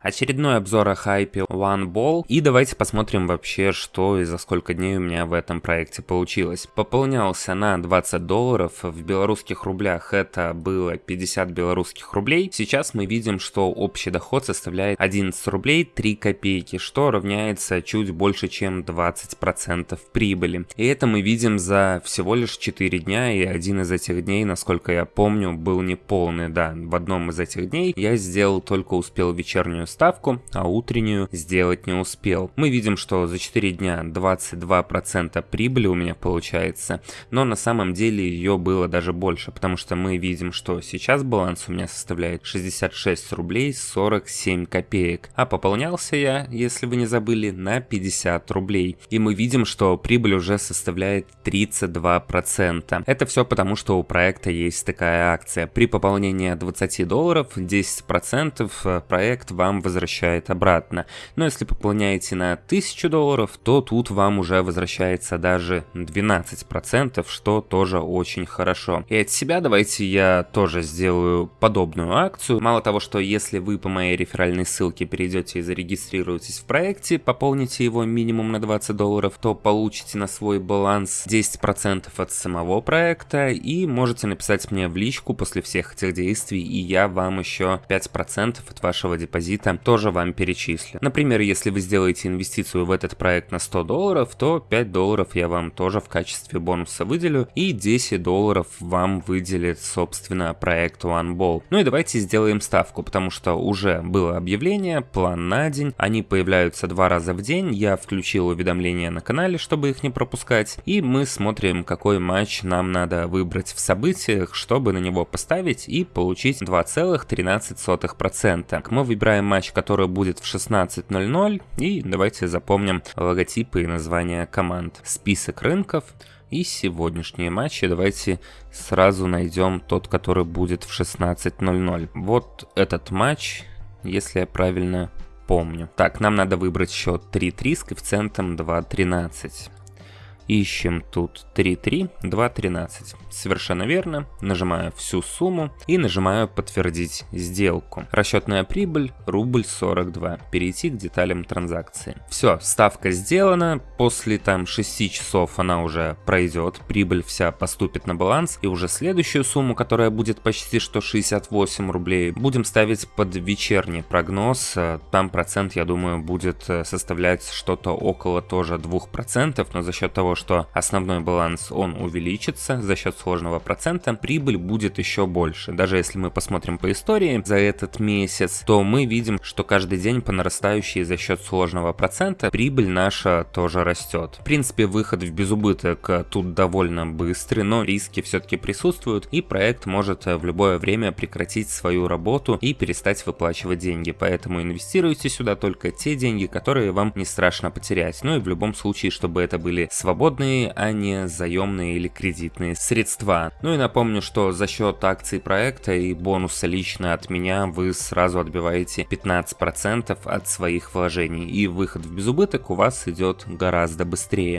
Очередной обзор о хайпе One Ball. И давайте посмотрим вообще, что и за сколько дней у меня в этом проекте получилось. Пополнялся на 20 долларов, в белорусских рублях это было 50 белорусских рублей. Сейчас мы видим, что общий доход составляет 11 рублей 3 копейки, что равняется чуть больше, чем 20% прибыли. И это мы видим за всего лишь 4 дня, и один из этих дней, насколько я помню, был неполный, да. В одном из этих дней я сделал только успел вечернюю ставку, а утреннюю сделать не успел. Мы видим, что за 4 дня 22% прибыли у меня получается, но на самом деле ее было даже больше, потому что мы видим, что сейчас баланс у меня составляет 66 рублей 47 копеек, а пополнялся я, если вы не забыли, на 50 рублей. И мы видим, что прибыль уже составляет 32%. Это все потому, что у проекта есть такая акция. При пополнении 20 долларов 10% проект вам возвращает обратно. Но если пополняете на 1000 долларов, то тут вам уже возвращается даже 12%, что тоже очень хорошо. И от себя давайте я тоже сделаю подобную акцию. Мало того, что если вы по моей реферальной ссылке перейдете и зарегистрируетесь в проекте, пополните его минимум на 20 долларов, то получите на свой баланс 10% от самого проекта и можете написать мне в личку после всех этих действий, и я вам еще 5% от вашего депозита проекта тоже вам перечислю. Например, если вы сделаете инвестицию в этот проект на 100 долларов, то 5 долларов я вам тоже в качестве бонуса выделю и 10 долларов вам выделит, собственно, проект OneBall. Ну и давайте сделаем ставку, потому что уже было объявление, план на день, они появляются два раза в день, я включил уведомления на канале, чтобы их не пропускать, и мы смотрим, какой матч нам надо выбрать в событиях, чтобы на него поставить и получить 2,13%. Мы выбираем матч матч, который будет в 16.00. И давайте запомним логотипы и названия команд. Список рынков. И сегодняшние матчи давайте сразу найдем тот, который будет в 16.00. Вот этот матч, если я правильно помню. Так, нам надо выбрать счет 3-3 с коэффициентом 2.13. Ищем тут 3.3, 2.13. Совершенно верно. Нажимаю всю сумму и нажимаю подтвердить сделку. Расчетная прибыль рубль 42. Перейти к деталям транзакции. Все, ставка сделана. После там 6 часов она уже пройдет. Прибыль вся поступит на баланс. И уже следующую сумму, которая будет почти что 68 рублей, будем ставить под вечерний прогноз. Там процент, я думаю, будет составлять что-то около тоже 2%. Но за счет того, что основной баланс он увеличится за счет сложного процента, прибыль будет еще больше. Даже если мы посмотрим по истории за этот месяц, то мы видим, что каждый день по нарастающей за счет сложного процента прибыль наша тоже растет. В принципе, выход в безубыток тут довольно быстрый, но риски все-таки присутствуют, и проект может в любое время прекратить свою работу и перестать выплачивать деньги. Поэтому инвестируйте сюда только те деньги, которые вам не страшно потерять. Ну и в любом случае, чтобы это были свободные свободные, а не заемные или кредитные средства. Ну и напомню, что за счет акций проекта и бонуса лично от меня вы сразу отбиваете 15% от своих вложений и выход в безубыток у вас идет гораздо быстрее.